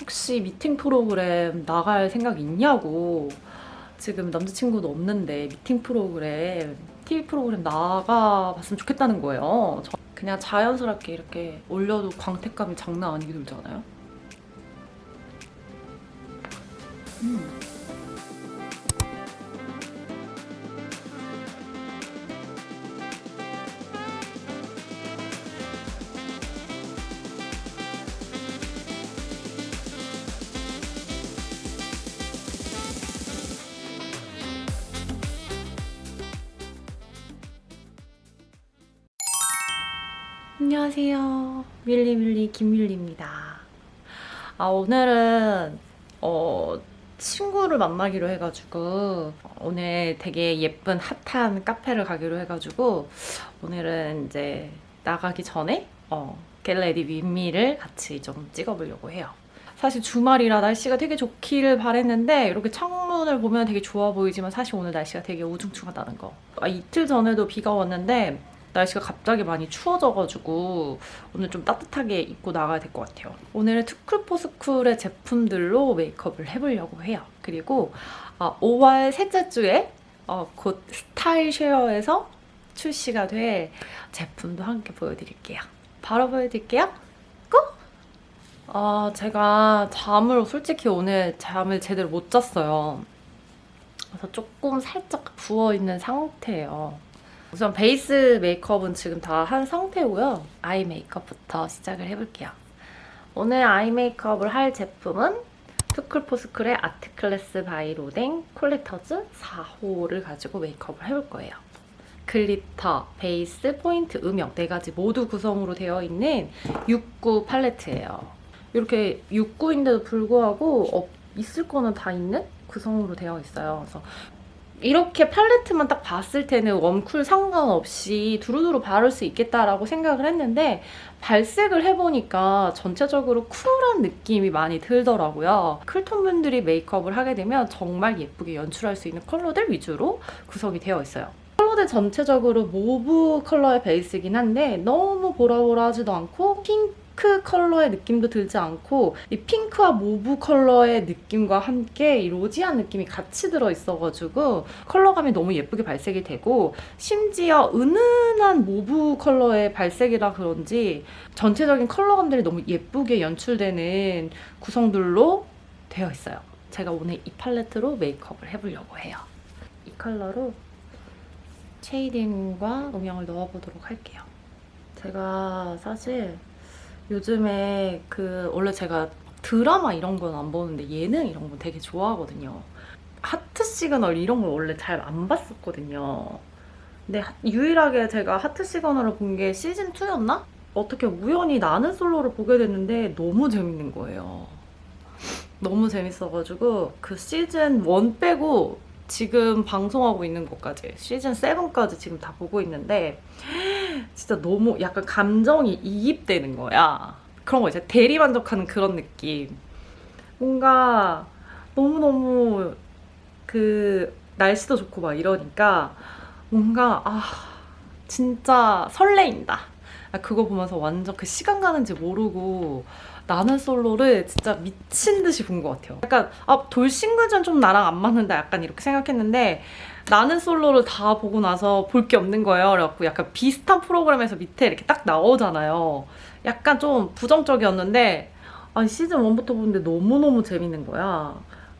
혹시 미팅 프로그램 나갈 생각 있냐고 지금 남자친구도 없는데 미팅 프로그램 TV 프로그램 나가봤으면 좋겠다는 거예요. 저 그냥 자연스럽게 이렇게 올려도 광택감이 장난 아니게 들잖아요. 음. 안녕하세요. 밀리밀리 김밀리입니다. 아 오늘은 어 친구를 만나기로 해가지고 오늘 되게 예쁜 핫한 카페를 가기로 해가지고 오늘은 이제 나가기 전에 어 get ready with me를 같이 좀 찍어보려고 해요. 사실 주말이라 날씨가 되게 좋기를 바랬는데 이렇게 창문을 보면 되게 좋아 보이지만 사실 오늘 날씨가 되게 우중충하다는 거. 아, 이틀 전에도 비가 왔는데 날씨가 갑자기 많이 추워져가지고 오늘 좀 따뜻하게 입고 나가야 될 것 같아요. 오늘은 투쿨포스쿨의 제품들로 메이크업을 해보려고 해요. 그리고 어, 5월 셋째 주에 어, 곧 스타일 쉐어에서 출시가 될 제품도 함께 보여드릴게요. 바로 보여드릴게요. 고! 아, 제가 잠을 솔직히 오늘 잠을 제대로 못 잤어요. 그래서 조금 살짝 부어있는 상태예요. 우선 베이스 메이크업은 지금 다 한 상태고요. eye 메이크업부터 시작을 해볼게요. 오늘 eye 메이크업을 할 제품은 투쿨포스쿨의 아트클래스 바이 로댕 콜렉터즈 4호를 가지고 메이크업을 해볼 거예요. glitter, 베이스, 포인트, 음영 네 가지 모두 구성으로 되어 있는 69 팔레트예요. 이렇게 4구인데도 불구하고 어, 있을 거는 다 있는 구성으로 되어 있어요. 그래서 이렇게 팔레트만 딱 봤을 때는 warm cool 상관없이 두루두루 바를 수 있겠다라고 생각을 했는데 발색을 해보니까 전체적으로 쿨한 느낌이 많이 들더라고요. cool tone 분들이 메이크업을 하게 되면 정말 예쁘게 연출할 수 있는 컬러들 위주로 구성이 되어 있어요. 컬러들 전체적으로 mauve 컬러의 베이스이긴 한데 너무 보라보라하지도 않고 핑크 핑크 컬러의 느낌도 들지 않고 이 핑크와 mauve 컬러의 느낌과 함께 이 rosy한 느낌이 같이 들어있어가지고 컬러감이 너무 예쁘게 발색이 되고 심지어 은은한 mauve 컬러의 발색이라 그런지 전체적인 컬러감들이 너무 예쁘게 연출되는 구성들로 되어 있어요. 제가 오늘 이 팔레트로 메이크업을 해보려고 해요. 이 컬러로 shading과 음영을 넣어보도록 할게요. 제가 사실 요즘에 그 원래 제가 드라마 이런 건 안 보는데 예능 이런 건 되게 좋아하거든요. 하트 시그널 이런 걸 원래 잘 안 봤었거든요. 근데 유일하게 제가 하트 시그널을 본 게 시즌2였나? 어떻게 우연히 나는 솔로를 보게 됐는데 너무 재밌는 거예요. 너무 재밌어가지고 그 시즌 1 빼고 지금 방송하고 있는 것까지 시즌 7까지 지금 다 보고 있는데 진짜 너무 약간 감정이 이입되는 거야. 그런 거 있잖아. 대리만족하는 그런 느낌. 뭔가 너무너무 그 날씨도 좋고 막 이러니까 뭔가 아 진짜 설레인다. 아, 그거 보면서 완전 그 시간 가는지 모르고 나는 솔로를 진짜 미친 듯이 본 것 같아요. 약간 아 돌싱글전 좀 나랑 안 맞는다 약간 이렇게 생각했는데 나는 솔로를 다 보고 나서 볼 게 없는 거예요. 그래갖고 약간 비슷한 프로그램에서 밑에 이렇게 딱 나오잖아요. 약간 좀 부정적이었는데 아니 시즌 1부터 보는데 너무너무 재밌는 거야.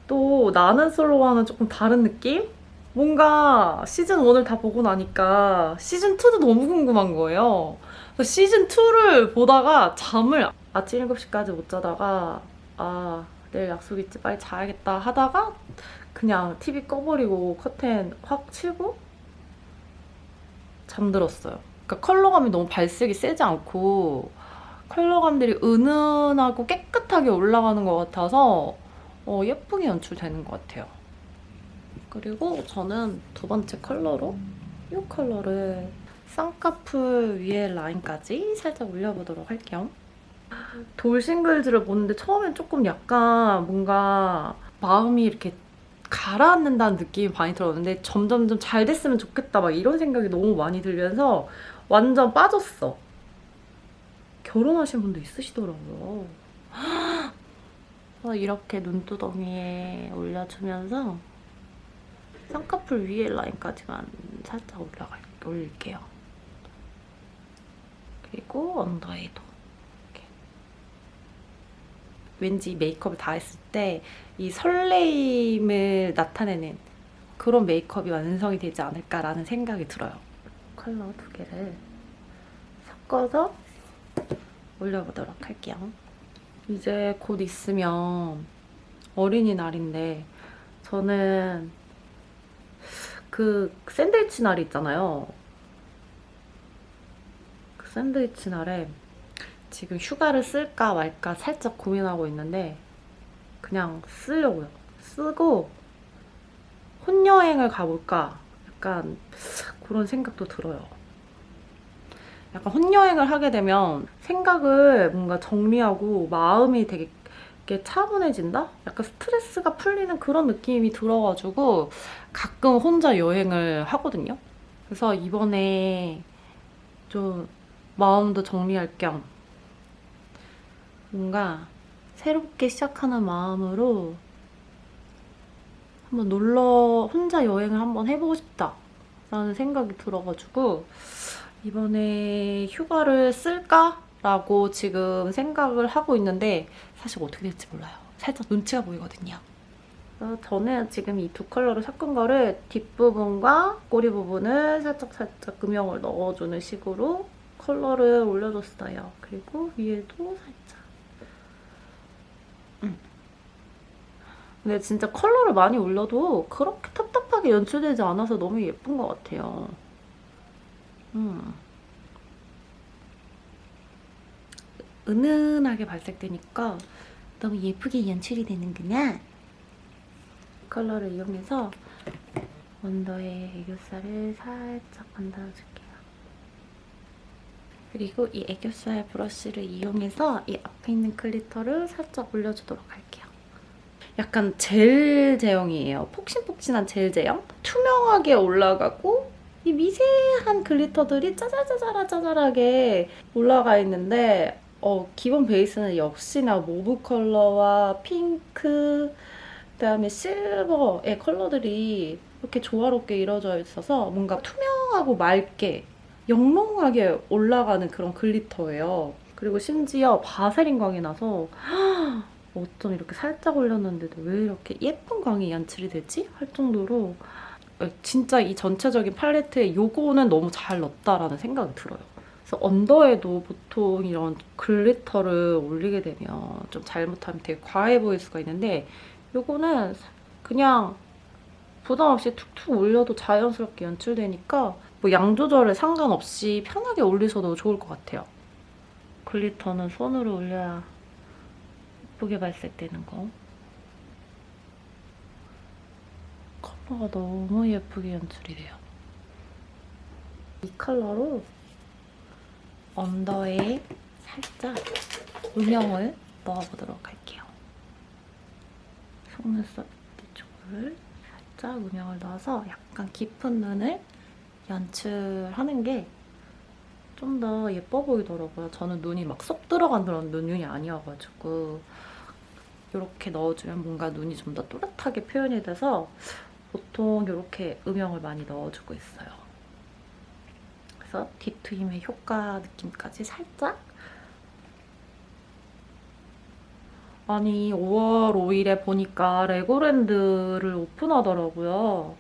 또 나는 솔로와는 조금 다른 느낌? 뭔가 시즌 1을 다 보고 나니까 시즌 2도 너무 궁금한 거예요. 시즌 2를 보다가 잠을 아침 7시까지 못 자다가 아 내일 약속 있지 빨리 자야겠다 하다가 그냥 TV 꺼버리고 커튼 확 치고 잠들었어요. 그러니까 컬러감이 너무 발색이 세지 않고 컬러감들이 은은하고 깨끗하게 올라가는 것 같아서 어, 예쁘게 연출되는 것 같아요. 그리고 저는 두 번째 컬러로 이 컬러를 쌍꺼풀 위에 라인까지 살짝 올려보도록 할게요. 돌싱글즈를 보는데 처음엔 조금 약간 뭔가 마음이 이렇게 가라앉는다는 느낌이 많이 들었는데 점점점 잘 됐으면 좋겠다 막 이런 생각이 너무 많이 들면서 완전 빠졌어. 결혼하신 분도 있으시더라고요. 그래서 이렇게 눈두덩이에 올려주면서 쌍꺼풀 위에 라인까지만 살짝 올라가 올릴게요. 그리고 언더에도. 왠지 메이크업을 다 했을 때 이 설레임을 나타내는 그런 메이크업이 완성이 되지 않을까라는 생각이 들어요. 컬러 두 개를 섞어서 올려보도록 할게요. 이제 곧 있으면 어린이날인데 저는 그 샌드위치 날 있잖아요. 그 샌드위치 날에 지금 휴가를 쓸까 말까 살짝 고민하고 있는데 그냥 쓰려고요. 쓰고 혼여행을 가볼까 약간 그런 생각도 들어요. 약간 혼여행을 하게 되면 생각을 뭔가 정리하고 마음이 되게 차분해진다? 약간 스트레스가 풀리는 그런 느낌이 들어가지고 가끔 혼자 여행을 하거든요. 그래서 이번에 좀 마음도 정리할 겸 뭔가 새롭게 시작하는 마음으로 한번 놀러 혼자 여행을 한번 해보고 싶다라는 생각이 들어가지고 이번에 휴가를 쓸까 라고 지금 생각을 하고 있는데 사실 어떻게 될지 몰라요. 살짝 눈치가 보이거든요. 그래서 저는 지금 이 두 컬러를 섞은 거를 뒷부분과 꼬리 부분을 살짝 살짝 음영을 넣어주는 식으로 컬러를 올려줬어요. 그리고 위에도 살짝. 근데 진짜 컬러를 많이 올려도 그렇게 답답하게 연출되지 않아서 너무 예쁜 것 같아요. 음. 은은하게 발색되니까 너무 예쁘게 연출이 되는구나. 컬러를 이용해서 under에 애교살을 살짝 만들어줄게요. 그리고 이 애교살 브러쉬를 이용해서 이 앞에 있는 glitter를 살짝 올려주도록 할게요. 약간 젤 제형이에요. 폭신폭신한 젤 제형. 투명하게 올라가고 이 미세한 glitter들이 짜잘짜잘하 짜잘하게 올라가 있는데 어, 기본 베이스는 역시나 mauve 컬러와 핑크, 그다음에 실버의 컬러들이 이렇게 조화롭게 이루어져 있어서 뭔가 투명하고 맑게 영롱하게 올라가는 그런 glitter예요. 그리고 심지어 바세린 광이 나서 어쩜 이렇게 살짝 올렸는데도 왜 이렇게 예쁜 광이 연출이 되지? 할 정도로 진짜 이 전체적인 팔레트에 요거는 너무 잘 넣었다라는 생각이 들어요. 그래서 언더에도 보통 이런 glitter를 올리게 되면 좀 잘못하면 되게 과해 보일 수가 있는데 요거는 그냥 부담 없이 툭툭 올려도 자연스럽게 연출되니까 뭐 양 조절에 상관없이 편하게 올리셔도 좋을 것 같아요. 글리터는 손으로 올려야 예쁘게 발색되는 거. 컬러가 너무 예쁘게 연출이 돼요. 이 컬러로 언더에 살짝 음영을 넣어보도록 할게요. 속눈썹 쪽을 살짝 음영을 넣어서 약간 깊은 눈을 연출하는 게 좀 더 예뻐 보이더라고요. 저는 눈이 막 쏙 들어간 그런 눈이 아니어가지고 이렇게 넣어주면 뭔가 눈이 좀 더 또렷하게 표현이 돼서 보통 이렇게 음영을 많이 넣어주고 있어요. 그래서 뒤트임의 효과 느낌까지 살짝 아니 5월 5일에 보니까 레고랜드를 오픈하더라고요.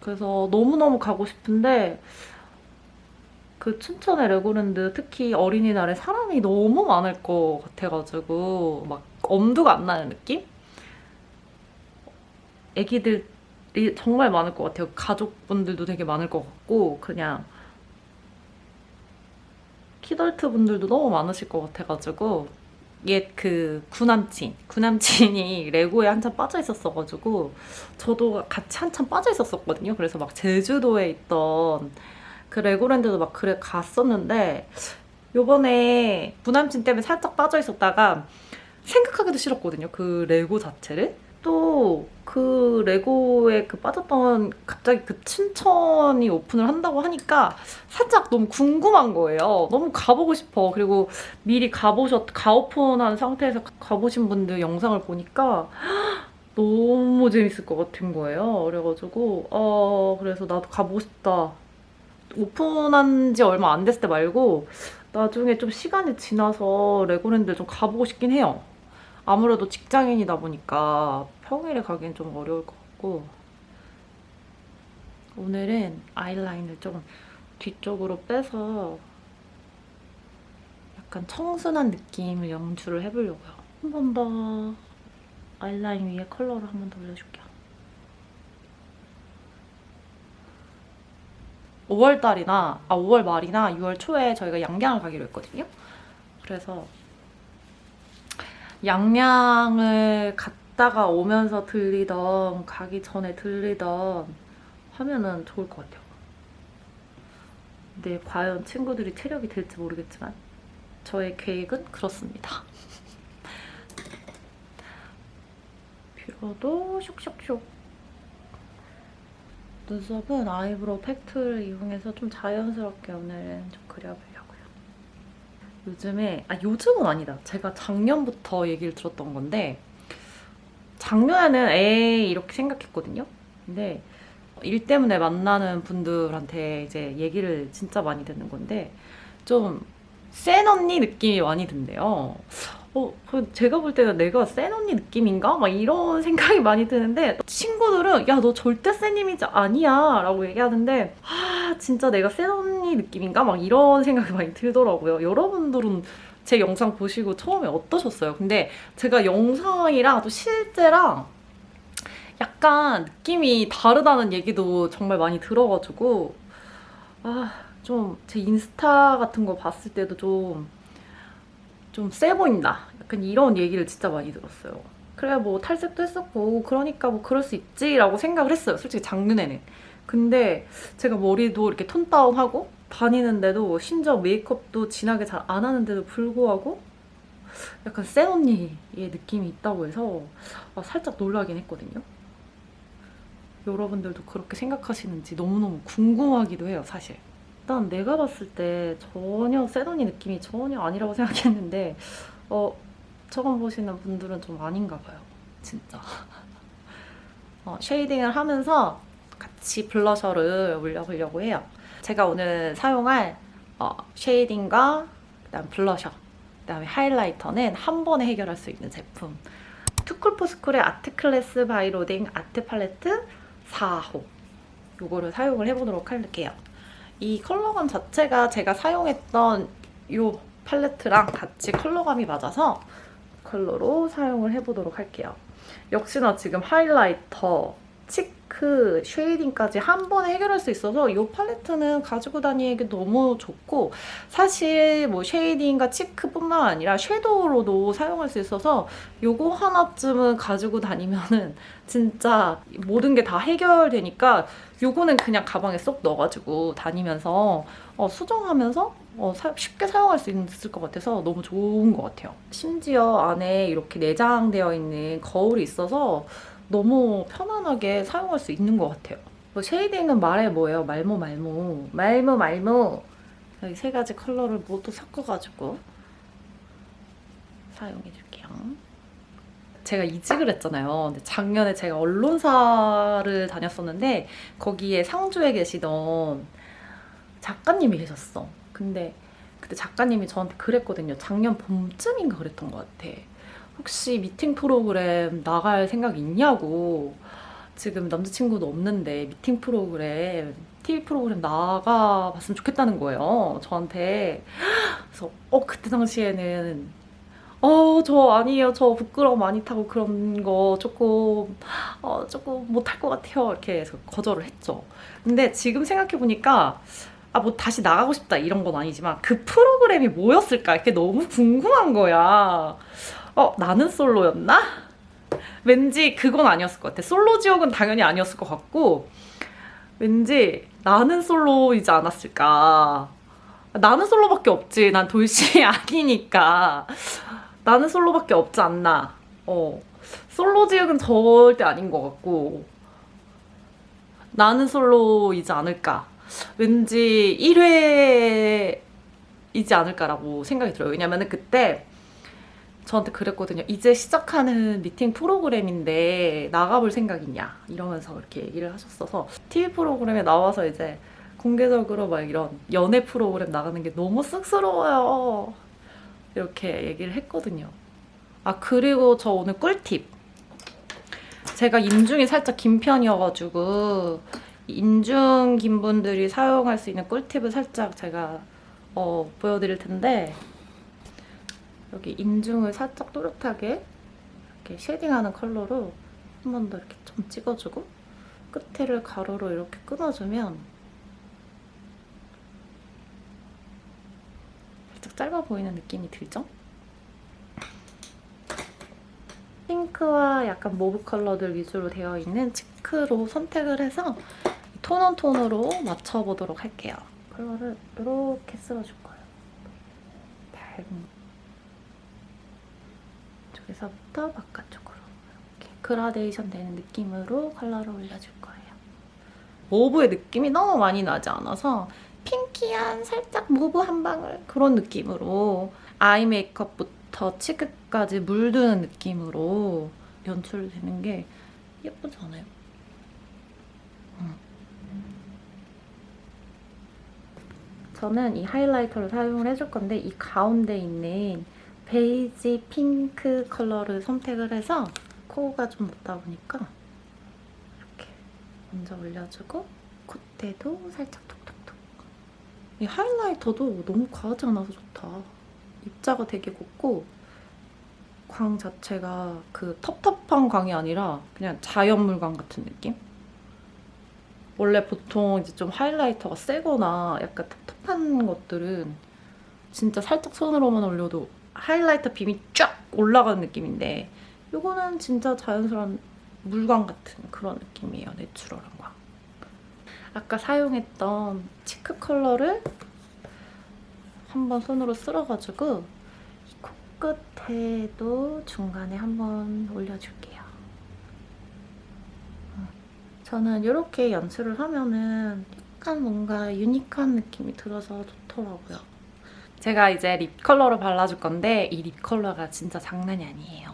그래서 너무너무 가고 싶은데 그 춘천의 레고랜드 특히 어린이날에 사람이 너무 많을 것 같아가지고 막 엄두가 안 나는 느낌? 애기들이 정말 많을 것 같아요. 가족분들도 되게 많을 것 같고 그냥 키덜트 분들도 너무 많으실 것 같아가지고 옛 그 구남친, 구남친이 레고에 한참 빠져 있었어가지고 저도 같이 한참 빠져 있었었거든요. 그래서 막 제주도에 있던 그 레고랜드도 막 그래 갔었는데 요번에 구남친 때문에 살짝 빠져 있었다가 생각하기도 싫었거든요. 그 레고 자체를. 또 그 레고에 그 빠졌던 갑자기 그 춘천이 오픈을 한다고 하니까 살짝 너무 궁금한 거예요. 너무 가보고 싶어. 그리고 미리 가보셨, 가오픈한 상태에서 가보신 분들 영상을 보니까 너무 재밌을 것 같은 거예요. 그래가지고 어 그래서 나도 가보고 싶다. 오픈한 지 얼마 안 됐을 때 말고 나중에 좀 시간이 지나서 레고랜드 좀 가보고 싶긴 해요. 아무래도 직장인이다 보니까 평일에 가기엔 좀 어려울 것 같고 오늘은 아이라인을 좀 뒤쪽으로 빼서 약간 청순한 느낌을 연출을 해보려고요. 한 번 더 아이라인 위에 컬러를 한 번 더 올려줄게요. 5월달이나 아 5월 말이나 6월 초에 저희가 양양을 가기로 했거든요. 그래서 양양을 갔다가 오면서 들리던 가기 전에 들리던 하면은 좋을 것 같아요. 근데 과연 친구들이 체력이 될지 모르겠지만 저의 계획은 그렇습니다. 뷰러도 슉슉슉 눈썹은 아이브로우 팩트를 이용해서 좀 자연스럽게 오늘은 좀 그려보려고요. 요즘에 아 요즘은 아니다. 제가 작년부터 얘기를 들었던 건데 작년에는 에이 이렇게 생각했거든요. 근데 일 때문에 만나는 분들한테 이제 얘기를 진짜 많이 듣는 건데 좀 센 언니 느낌이 많이 든대요. 어, 그 제가 볼 때는 내가 센 언니 느낌인가? 막 이런 생각이 많이 드는데 친구들은 야 너 절대 센 이미지 아니야 라고 얘기하는데 아 진짜 내가 센 언니 느낌인가? 막 이런 생각이 많이 들더라고요. 여러분들은 제 영상 보시고 처음에 어떠셨어요? 근데 제가 영상이랑 또 실제랑 약간 느낌이 다르다는 얘기도 정말 많이 들어가지고 아 좀 제 인스타 같은 거 봤을 때도 좀 좀 세 보인다. 약간 이런 얘기를 진짜 많이 들었어요. 그래 뭐 탈색도 했었고 그러니까 뭐 그럴 수 있지 라고 생각을 했어요 솔직히 작년에는. 근데 제가 머리도 이렇게 톤 다운하고 다니는데도 심지어 메이크업도 진하게 잘 안 하는데도 불구하고 약간 센 언니의 느낌이 있다고 해서 아, 살짝 놀라긴 했거든요. 여러분들도 그렇게 생각하시는지 너무너무 궁금하기도 해요, 사실. 일단 내가 봤을 때 전혀 세더니 느낌이 전혀 아니라고 생각했는데 어, 처음 보시는 분들은 좀 아닌가 봐요. 진짜. 어, 쉐이딩을 하면서 같이 블러셔를 올려보려고 해요. 제가 오늘 사용할 어, 쉐이딩과 그다음 블러셔, 그다음에 하이라이터는 한 번에 해결할 수 있는 제품. 투쿨포스쿨의 아트클래스 바이로댕 아트 팔레트 4호 이거를 사용을 해보도록 할게요. 이 컬러감 자체가 제가 사용했던 이 팔레트랑 같이 컬러감이 맞아서 컬러로 사용을 해보도록 할게요. 역시나 지금 하이라이터, 치크, 쉐이딩까지 한 번에 해결할 수 있어서 이 팔레트는 가지고 다니기 너무 좋고 사실 뭐 쉐이딩과 치크뿐만 아니라 섀도우로도 사용할 수 있어서 이거 하나쯤은 가지고 다니면은 진짜 모든 게 다 해결되니까 이거는 그냥 가방에 쏙 넣어가지고 다니면서 어, 수정하면서 어, 사, 쉽게 사용할 수 있을 것 같아서 너무 좋은 것 같아요. 심지어 안에 이렇게 내장되어 있는 거울이 있어서 너무 편안하게 사용할 수 있는 것 같아요. 뭐 쉐이딩은 말해 뭐예요? 말모 말모 말모 말모 여기 세 가지 컬러를 모두 섞어가지고 사용해줄게요. 제가 이직을 했잖아요. 작년에 제가 언론사를 다녔었는데 거기에 상주에 계시던 작가님이 계셨어. 근데 그때 작가님이 저한테 그랬거든요. 작년 봄쯤인가 그랬던 것 같아. 혹시 미팅 프로그램 나갈 생각 있냐고. 지금 남자친구도 없는데 미팅 프로그램 TV 프로그램 나가봤으면 좋겠다는 거예요 저한테. 그래서 어 그때 당시에는 어 저 아니에요. 저 부끄러움 많이 타고 그런 거 조금 어 조금 못할 것 같아요. 이렇게 해서 거절을 했죠. 근데 지금 생각해보니까 아 뭐 다시 나가고 싶다 이런 건 아니지만 그 프로그램이 뭐였을까 이게 너무 궁금한 거야 어 나는 솔로였나? 왠지 그건 아니었을 것 같아. 솔로 지옥은 당연히 아니었을 것 같고 왠지 나는 솔로이지 않았을까. 나는 솔로밖에 없지. 난 돌싱이 아니니까. 나는 솔로밖에 없지 않나. 어. 솔로 지역은 절대 아닌 것 같고 나는 솔로이지 않을까. 왠지 1회이지 않을까라고 생각이 들어요. 왜냐면 그때 저한테 그랬거든요. 이제 시작하는 미팅 프로그램인데 나가볼 생각이냐 이러면서 이렇게 얘기를 하셨어서 TV 프로그램에 나와서 이제 공개적으로 막 이런 연애 프로그램 나가는 게 너무 쑥스러워요. 이렇게 얘기를 했거든요. 아 그리고 저 오늘 꿀팁. 제가 인중이 살짝 긴 편이어가지고 인중 긴 분들이 사용할 수 있는 꿀팁을 살짝 제가 어, 보여드릴 텐데 여기 인중을 살짝 또렷하게 이렇게 쉐딩하는 컬러로 한 번 더 이렇게 좀 찍어주고 끝에를 가로로 이렇게 끊어주면 살짝 짧아 보이는 느낌이 들죠? 핑크와 약간 모브 컬러들 위주로 되어 있는 치크로 선택을 해서 톤온톤으로 맞춰보도록 할게요. 컬러를 이렇게 쓸어줄 거예요. 밝은 쪽에서부터 바깥쪽으로 이렇게 그라데이션 되는 느낌으로 컬러를 올려줄 거예요. 모브의 느낌이 너무 많이 나지 않아서 핑키한 살짝 모브 한 방울 그런 느낌으로 아이 메이크업부터 치크까지 물드는 느낌으로 연출되는 게 예쁘지 않아요? 저는 이 하이라이터를 사용을 해줄 건데 이 가운데 있는 베이지 핑크 컬러를 선택을 해서 코가 좀 높다 보니까 이렇게 먼저 올려주고 콧대도 살짝 톡톡톡 이 하이라이터도 너무 과하지 않아서 좋다 입자가 되게 곱고 광 자체가 그 텁텁한 광이 아니라 그냥 자연물광 같은 느낌? 원래 보통 이제 좀 하이라이터가 세거나 약간 텁텁 한 것들은 진짜 살짝 손으로만 올려도 하이라이터 빔이 쫙 올라가는 느낌인데 이거는 진짜 자연스러운 물광 같은 그런 느낌이에요. 내추럴한 광. 아까 사용했던 치크 컬러를 한번 손으로 쓸어가지고 이 코끝에도 중간에 한번 올려줄게요. 음. 저는 이렇게 연출을 하면은 약간 뭔가 유니크한 느낌이 들어서 좋더라고요. 제가 이제 립 컬러를 발라줄 건데 이 립 컬러가 진짜 장난이 아니에요.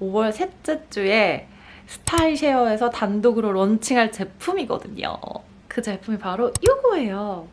5월 셋째 주에 스타일쉐어에서 단독으로 런칭할 제품이거든요. 그 제품이 바로 이거예요.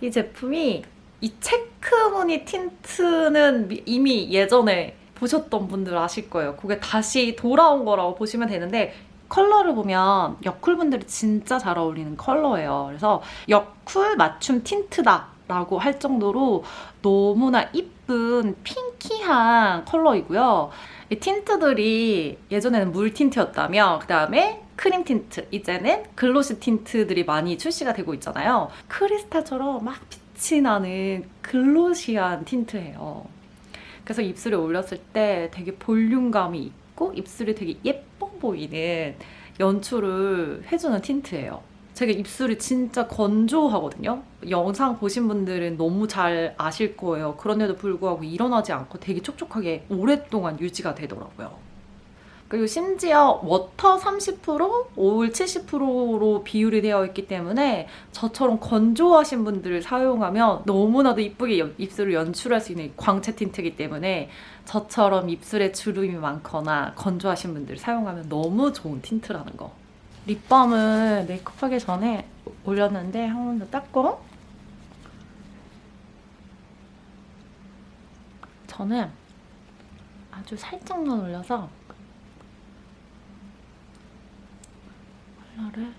이 제품이 이 체크무늬 틴트는 이미 예전에 보셨던 분들 아실 거예요. 그게 다시 돌아온 거라고 보시면 되는데 컬러를 보면 여쿨분들이 진짜 잘 어울리는 컬러예요. 그래서 여쿨 맞춤 틴트다 라고 할 정도로 너무나 이쁜 핑키한 컬러이고요. 이 틴트들이 예전에는 물 틴트였다면 그 다음에 크림 틴트, 이제는 글로시 틴트들이 많이 출시가 되고 있잖아요. 크리스탈처럼 막 빛이 나는 글로시한 틴트예요. 그래서 입술에 올렸을 때 되게 볼륨감이 있고 입술이 되게 예뻐 보이는 연출을 해주는 틴트예요. 제가 입술이 진짜 건조하거든요. 영상 보신 분들은 너무 잘 아실 거예요. 그런데도 불구하고 일어나지 않고 되게 촉촉하게 오랫동안 유지가 되더라고요. 그리고 심지어 워터 30%, 오일 70%로 비율이 되어 있기 때문에 저처럼 건조하신 분들을 사용하면 너무나도 이쁘게 입술을 연출할 수 있는 광채 틴트이기 때문에 저처럼 입술에 주름이 많거나 건조하신 분들 사용하면 너무 좋은 틴트라는 거. 립밤을 메이크업하기 전에 올렸는데 한 번 더 닦고 저는 아주 살짝만 올려서 컬러를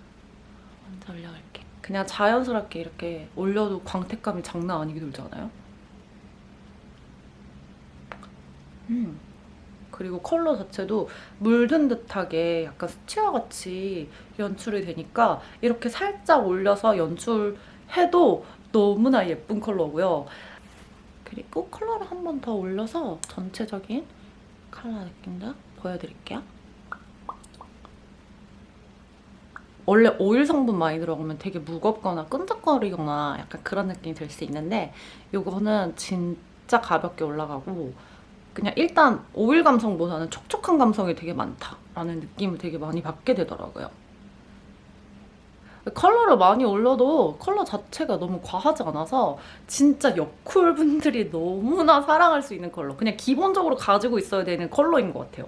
먼저 올려볼게 그냥 자연스럽게 이렇게 올려도 광택감이 장난 아니게 돌잖아요 음. 그리고 컬러 자체도 물든 듯하게 약간 스치와 같이 연출이 되니까 이렇게 살짝 올려서 연출해도 너무나 예쁜 컬러고요. 그리고 컬러를 한 번 더 올려서 전체적인 컬러 느낌도 보여드릴게요. 원래 오일 성분 많이 들어가면 되게 무겁거나 끈적거리거나 약간 그런 느낌이 들 수 있는데 이거는 진짜 가볍게 올라가고 그냥 일단 오일 감성보다는 촉촉한 감성이 되게 많다라는 느낌을 되게 많이 받게 되더라고요. 컬러를 많이 올려도 컬러 자체가 너무 과하지 않아서 진짜 여쿨 분들이 너무나 사랑할 수 있는 컬러. 그냥 기본적으로 가지고 있어야 되는 컬러인 것 같아요.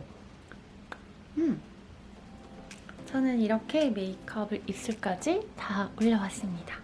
음. 저는 이렇게 메이크업을 입술까지 다 올려왔습니다.